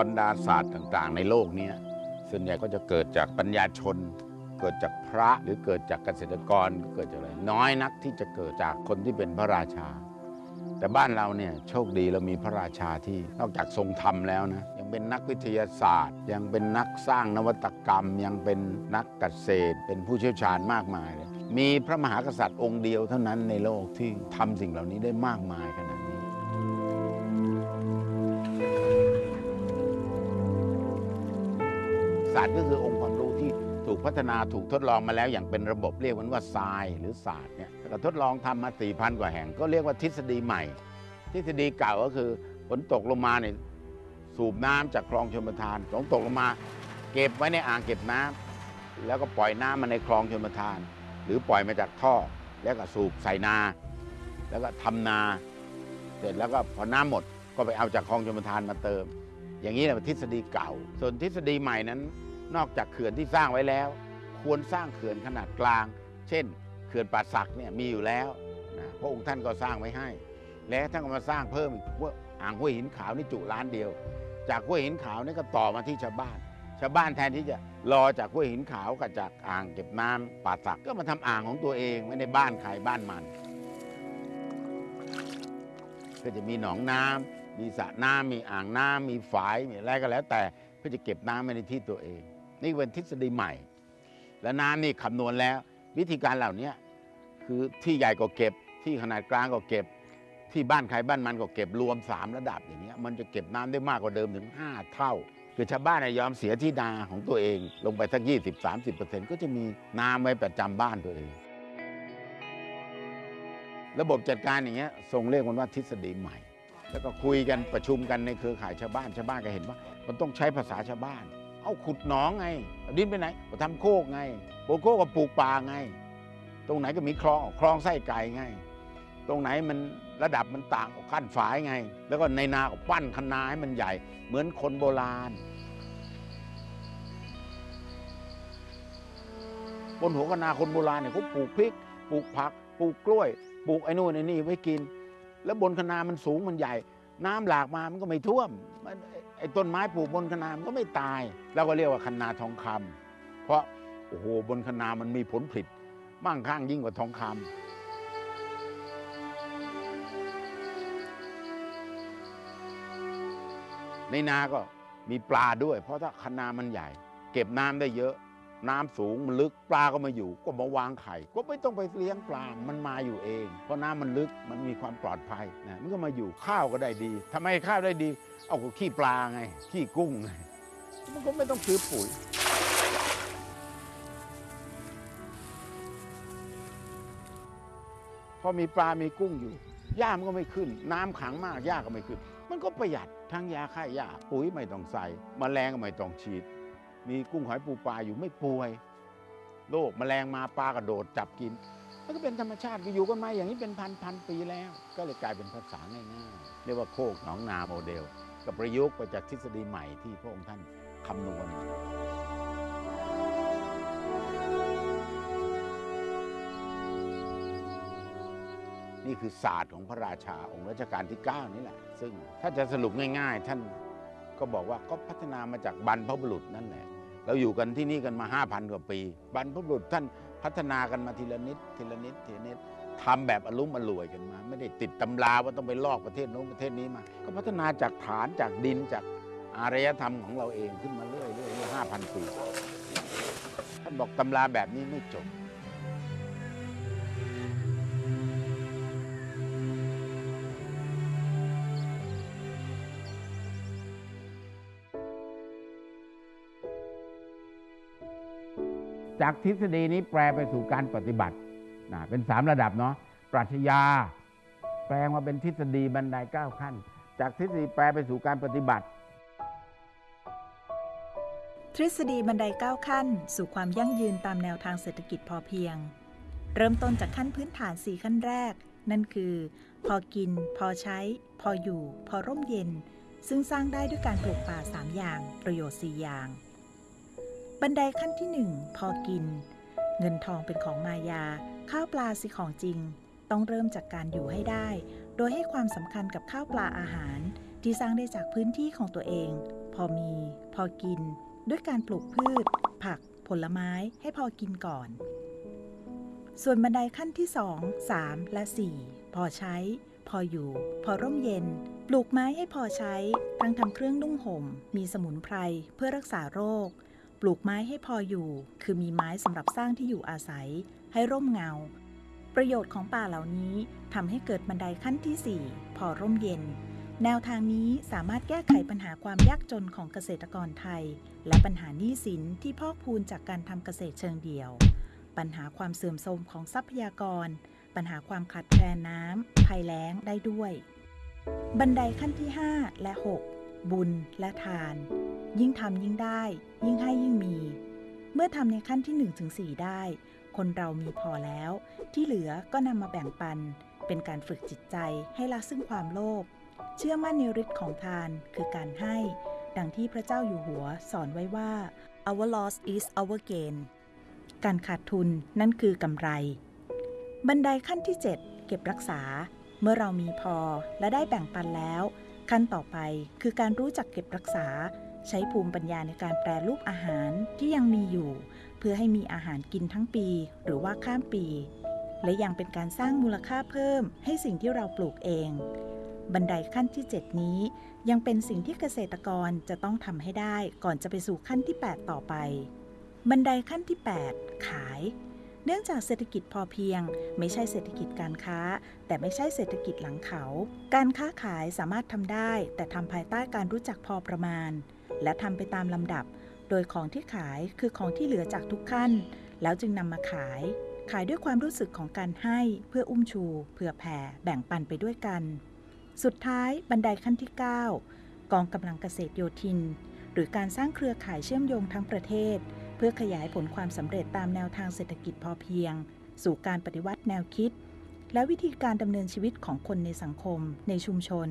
บรรดาศาสตร์ต่างๆ ในโลกนี้ส่วนใหญ่ก็จะเกิดจากปัญญาชน เกิดจากพระหรือเกิดจากเกษตรกรเกิดจากอะไรน้อยนักที่จะเกิดจากคนที่เป็นพระราชา แต่บ้านเราเนี่ยโชคดีเรามีพระราชาที่นอกจากทรงธรรมแล้วนะยังเป็นนักวิทยาศาสตร์ ยังเป็นนักสร้างนวัตกรรม ยังเป็นนักเกษตร เป็นผู้เชี่ยวชาญมากมายเลยมีพระมหากษัตริย์องค์เดียวเท่านั้นในโลกที่ทำสิ่งเหล่านี้ได้มากมายขนาดนี้ ศาสตร์ก็คือองค์ความรู้ที่ถูกพัฒนาถูกทดลองมาแล้วอย่างเป็นระบบเรียกมันว่าทรายหรือศาสตร์เนี่ยแล้วก็ทดลองทำมา4 0 0 0กว่าแห่ง ก็เรียกว่าทฤษฎีใหม่ ทฤษฎีเก่าก็คือฝนตกลงมาเนี่ยสูบน้ำจากคลองชลประทานฝนตกลงมา เก็บไว้ในอ่างเก็บน้ำแล้วก็ปล่อยน้ำมาในคลองชลประทาน หรือปล่อยมาจากท่อ แล้วก็สูบใส่นา แล้วก็ทำนา เสร็จแล้วก็พอน้ำหมดก็ไปเอาจากคลองชลประทานมาเติม อย่างนี้แหละเป็นทฤษฎีเก่า ส่วนทฤษฎีใหม่นั้น นอกจากเขื่อนที่สร้างไว้แล้ว ควรสร้างเขื่อนขนาดกลาง เช่น เขื่อนป่าสักเนี่ยมีอยู่แล้วนะพระองค์ท่านก็สร้างไว้ให้ และท่านก็มาสร้างเพิ่มอีกว่าอ่างห้วยหินขาวนี่จุล้านเดียว จากห้วยหินขาวนี่ก็ต่อมาที่ชาวบ้าน ชาวบ้านแทนที่จะรอจากห้วยหินขาวกับจากอ่างเก็บน้ำป่าสักก็มาทำอ่างของตัวเองไม่ในบ้านใครบ้านมัน ก็จะมีหนองน้ำ มีสระน้ำมีอ่างน้ำมีฝายมีอะไรก็แล้ว แต่เพื่อจะเก็บน้ำไว้ในที่ตัวเอง นี่เป็นทฤษฎีใหม่ และน้ำนี่คำนวณแล้ว วิธีการเหล่านี้คือที่ใหญ่ก็เก็บ ที่ขนาดกลางก็เก็บ ที่บ้านใครบ้านมันก็เก็บรวม 3 ระดับอย่างเงี้ยมันจะเก็บน้ำได้มากกว่าเดิมถึง 5 เท่า คือชาวบ้านน่ะยอมเสียที่นาของตัวเอง ลงไปสัก 20-30%ก็จะมีน้ำไว้ประจำบ้านตัวเองระบบจัดการอย่างเงี้ยทรงเรียกมันว่าทฤษฎีใหม่ แล้วก็คุยกันประชุมกันในเครือข่ายชาวบ้านชาวบ้านก็เห็นว่า มันต้องใช้ภาษาชาวบ้าน เอาขุดหนองไงเอาดินไปไหนก็ทำโคกไงปลูกโคกก็ปลูกป่าไง ตรงไหนก็มีคลองคลองไส้ไก่ไง ตรงไหนมันระดับมันต่างกับขั้นฝายไง แล้วก็ในนาก็ปั้นคะนาให้มันใหญ่ เหมือนคนโบราณบนหัวคะนาคนโบราณเนี่ยเขาปลูกพริก ปลูกผัก ปลูกกล้วย ปลูกไอ้นู่นไอ้นี่ไว้กิน แล้วบนคนามันสูงมันใหญ่ น้ำหลากมามันก็ไม่ท่วมไอ้ต้นไม้ปลูกบนคนามันก็ไม่ตายเราก็เรียกว่าคนาทองคำเพราะโอ้โหบนคนามันมีผลผลิตมั่งคั่งยิ่งกว่าทองคำในนาก็มีปลาด้วย เพราะถ้าคนามันใหญ่ เก็บน้ำได้เยอะ น้ำสูงมันลึกปลาก็มาอยู่ก็มาวางไข่ ก็ไม่ต้องไปเลี้ยงปลา มันมาอยู่เอง เพราะน้ำมันลึกมันมีความปลอดภัยนะมันก็มาอยู่ข้าวก็ได้ดีทำไมข้าวได้ดี เอาก็ขี้ปลาไงขี้กุ้งไงมันก็ไม่ต้องซื้อปุ๋ยพอมีปลา มีกุ้งอยู่ หญ้ามันก็ไม่ขึ้น น้ำขังมาก หญ้าก็ไม่ขึ้น มันก็ประหยัดทั้งยาฆ่าหญ้า ปุ๋ยไม่ต้องใส่มแมลงก็ไม่ต้องฉีด มีกุ้งหอยปูปลาอยู่ไม่ป่วย โรคแมลงมาปลากระโดดจับกิน มันก็เป็นธรรมชาติก็อยู่กันมาอย่างนี้เป็นพันพันปีแล้ว ก็เลยกลายเป็นภาษาง่ายๆเรียกว่าโคกหนองนาโมเดล กับประยุกต์ไปจากทฤษฎีใหม่ที่พระองค์ท่านคำนวณนี่คือศาสตร์ของพระราชาองค์รัชกาลที่ 9 นี่แหละ ซึ่งถ้าจะสรุปง่าย ๆ ท่าน ก็บอกว่าก็พัฒนามาจากบรรพบุรุษนั่นแหละ เราอยู่กันที่นี่กันมา 5,000 กว่าปี บรรพบุรุษท่านพัฒนากันมาทีละนิดทีละนิดทีละนิดทำแบบอารมณ์อรวยกันมา ไม่ได้ติดตำราว่าต้องไปลอกประเทศโน้นประเทศนี้มา ก็พัฒนาจากฐานจากดินจากอารยธรรมของเราเองขึ้นมาเรื่อยเรื่อยๆห้าพันปีท่านบอกตำราแบบนี้ไม่จบ จากทฤษฎีนี้แปลไปสู่การปฏิบัตินะเป็นสามระดับเนาะปรัชญา แปลงมาเป็นทฤษฎีบันไดเก้าขั้น จากทฤษฎีแปลไปสู่การปฏิบัติ ทฤษฎีบันไดก้าขั้น สู่ความยั่งยืนตามแนวทางเศรษฐกิจพอเพียง เริ่มต้นจากขั้นพื้นฐาน4ขั้นแรก นั่นคือ พอกิน พอใช้ พออยู่ พอร่มเย็น ซึ่งสร้างได้ด้วยการปลูกป่า 3 อย่าง ประโยชน์ 4 อย่าง บันไดขั้นที่1พอกิน เงินทองเป็นของมายา ข้าวปลาสิของจริง ต้องเริ่มจากการอยู่ให้ได้ โดยให้ความสำคัญกับข้าวปลาอาหาร ที่สร้างได้จากพื้นที่ของตัวเองพออมี พอกิน ด้วยการปลูกพืช ผัก ผลไม้ให้พอกินก่อน ส่วนบันไดขั้นที่ 2 3 และ 4 พอใช้ พออยู่ พอร่มเย็นปลูกไม้ให้พอใช้ ทั้งทำเครื่องนุ่งห่ม มีสมุนไพร เพื่อรักษาโรค ปลูกไม้ให้พออยู่ คือมีไม้สำหรับสร้างที่อยู่อาศัย ให้ร่มเงา ประโยชน์ของป่าเหล่านี้ทำให้เกิดบันไดขั้นที่ 4 พอร่มเย็น แนวทางนี้สามารถแก้ไขปัญหาความยากจนของเกษตรกรไทย และปัญหาหนี้สินที่พอกพูนจากการทำเกษตรเชิงเดี่ยว ปัญหาความเสื่อมโทรมของทรัพยากร ปัญหาความขาดแคลนน้ำภัยแล้งได้ด้วย บันไดขั้นที่ 5 และ 6 บุญและทาน ยิ่งทำยิ่งได้ ยิ่งให้ยิ่งมี เมื่อทำในขั้นที่1ถึง4ได้ คนเรามีพอแล้ว ที่เหลือก็นำมาแบ่งปัน เป็นการฝึกจิตใจให้ละซึ่งความโลภเชื่อมั่นในฤทธิ์ของทานคือการให้ ดังที่พระเจ้าอยู่หัวสอนไว้ว่า our loss is our gain การขาดทุนนั่นคือกำไร บันไดขั้นที่ 7 เก็บรักษา เมื่อเรามีพอและได้แบ่งปันแล้ว ขั้นต่อไปคือการรู้จักเก็บรักษา ใช้ภูมิปัญญาในการแปรรูปอาหารที่ยังมีอยู่ เพื่อให้มีอาหารกินทั้งปี หรือว่าข้ามปี และยังเป็นการสร้างมูลค่าเพิ่ม ให้สิ่งที่เราปลูกเอง บันไดขั้นที่ 7 นี้ ยังเป็นสิ่งที่เกษตรกรจะต้องทำให้ได้ก่อนจะไปสู่ขั้นที่ 8 ต่อไป บันไดขั้นที่ 8 ขายเนื่องจากเศรษฐกิจพอเพียง ไม่ใช่เศรษฐกิจการค้า แต่ไม่ใช่เศรษฐกิจหลังเขา การค้าขายสามารถทำได้ แต่ทำภายใต้การรู้จักพอประมาณ และทำไปตามลำดับ โดยของที่ขายคือของที่เหลือจากทุกขั้น แล้วจึงนำมาขาย ขายด้วยความรู้สึกของการให้เพื่ออุ้มชู เผื่อแผ่แบ่งปันไปด้วยกัน สุดท้ายบันไดขั้นที่ 9 กองกำลังเกษตรโยธิน หรือการสร้างเครือข่ายเชื่อมโยงทั้งประเทศ เพื่อขยายผลความสำเร็จตามแนวทางเศรษฐกิจพอเพียง สู่การปฏิวัติแนวคิด และวิธีการดำเนินชีวิตของคนในสังคม ในชุมชน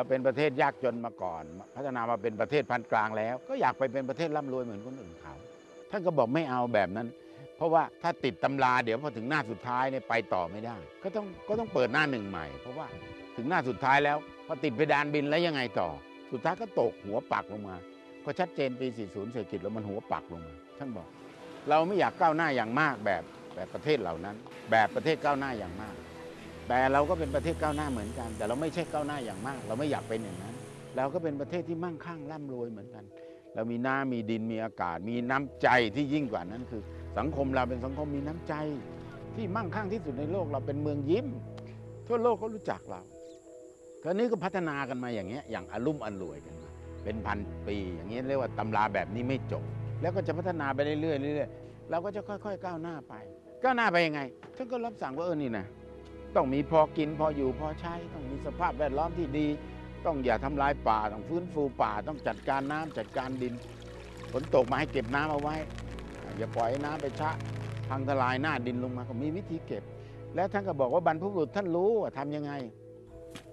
เราเป็นประเทศยากจนมาก่อน พัฒนามาเป็นประเทศพันกลางแล้ว ก็อยากไปเป็นประเทศร่ำรวยเหมือนคนอื่นเขาท่านก็บอกไม่เอาแบบนั้น เพราะว่าถ้าติดตำราเดี๋ยวพอถึงหน้าสุดท้ายเนี่ยไปต่อไม่ได้ ก็ต้องก็ต้องเปิดหน้าหนึ่งใหม่ เพราะว่าถึงหน้าสุดท้ายแล้วพอติดเพดานบินแล้วยังไงต่อ สุดท้ายก็ตกหัวปักลงมาก็ชัดเจนปี 40 เศรษฐกิจแล้วมันหัวปักลงมาท่านบอก เราไม่อยากก้าวหน้าอย่างมากแบบแบบประเทศเหล่านั้น แบบประเทศก้าวหน้าอย่างมาก แต่เราก็เป็นประเทศก้าวหน้าเหมือนกัน แต่เราไม่ใช่ก้าวหน้าอย่างมาก เราไม่อยากเป็นอย่างนั้น เราก็เป็นประเทศที่มั่งคั่งร่ำรวยเหมือนกัน เรามีน้ำมีดินมีอากาศ มีน้ำใจที่ยิ่งกว่านั้นคือ สังคมเราเป็นสังคมมีน้ำใจ ที่มั่งคั่งที่สุดในโลกเราเป็นเมืองยิ้ม ทั่วโลกก็รู้จักเราคราวนี้ก็พัฒนากันมาอย่างเงี้ยอย่างอลุ่มอันรวยกันมาเป็นพันปี อย่างเงี้ยเรียกว่าตำราแบบนี้ไม่จบ แล้วก็จะพัฒนาไปเรื่อยๆเรื่อยๆเราก็จะค่อย ๆ ก้าวหน้าไปก้าวหน้าไปยังไงท่านก็รับสั่งว่าเออนี่นะ ต้องมีพอกินพออยู่พอใช้ ต้องมีสภาพแวดล้อมที่ดี ต้องอย่าทำลายป่าต้องฟื้นฟูป่าต้องจัดการน้ำจัดการดินฝนตกมาให้เก็บน้ำเอาไว้ อย่าปล่อยให้น้ำไปชะพังทลายหน้าดินลงมาก็มีวิธีเก็บ แล้วท่านก็บอกว่าบรรพบุรุษท่านรู้ว่าทำยังไง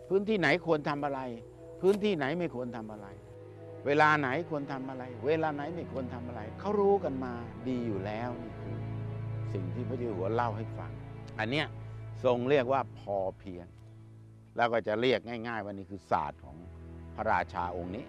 พื้นที่ไหนควรทำอะไร พื้นที่ไหนไม่ควรทำอะไร เวลาไหนควรทำอะไร เวลาไหนไม่ควรทำอะไรเขารู้กันมาดีอยู่แล้วนี่คือสิ่งที่พระเจ้าอุหัวเล่าให้ฟัง อันเนี้ย ทรงเรียกว่าพอเพียง แล้วก็จะเรียกง่าย ๆ ว่านี่คือศาสตร์ของพระราชาองค์นี้